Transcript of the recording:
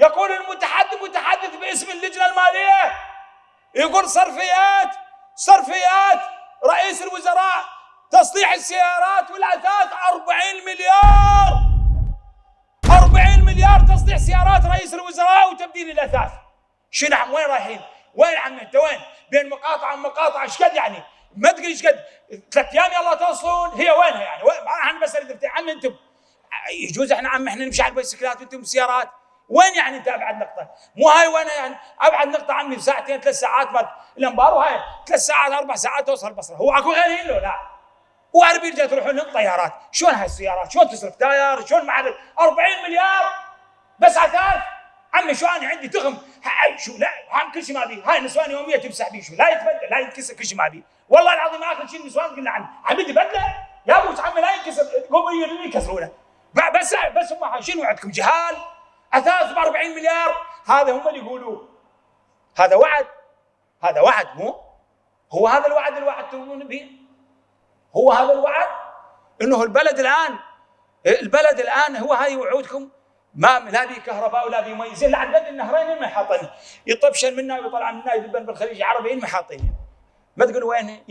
يقول المتحدث متحدث باسم اللجنة المالية. يقول صرفيات صرفيات. رئيس الوزراء تصليح السيارات والاثاث 40 مليار. 40 مليار تصليح سيارات رئيس الوزراء وتبديل الأثاث. نعم وين رايحين؟ وين عم انت وين؟ بين مقاطعه ومقاطعه إيش قد يعني؟ ما تدري إيش قد؟ ثلاث أيام يلا توصلون. هي وينها يعني؟ أنا بسال عم أنتم. يجوز إحنا عم إحنا نمشي على البيسكلات وأنتم سيارات. وين يعني انت ابعد نقطة؟ مو هاي وين يعني ابعد نقطة عمي ساعتين ثلاث ساعات بعد. الانبار وهاي ثلاث ساعات أربع ساعات توصل البصره هو أكو غيرهن له لا. واربيل جاي تروحون لهم طيارات شلون هاي السيارات شلون تصرف تاير؟ شلون مع 40 مليار. بس عتاد عمي شو أنا عندي تغم شو لا هم كل شيء ما بي. هاي نسوان يومية تمسح بيه شو لا يتبدل لا ينكسر كل شيء ما بي. والله العظيم آخر شيء النسوان قلنا عنه. عمي بدلة؟ يا أبو عمي لا ينكسر. قوموا يكسرونه. بس بس هم شنو عندكم جهال. أثاث ب 40 مليار. هذا هم اللي يقولوه هذا وعد. هذا وعد مو؟ هو هذا الوعد اللي وعدتمون به؟ هو هذا الوعد؟ إنه البلد الآن البلد الآن هو هذه وعودكم. ما لا بي كهرباء ولا بي مي. زين لعد النهرين ما حاطين يطبشن منا ويطلع منا يذبن بالخليج العربي ما حاطين ما تقول وين؟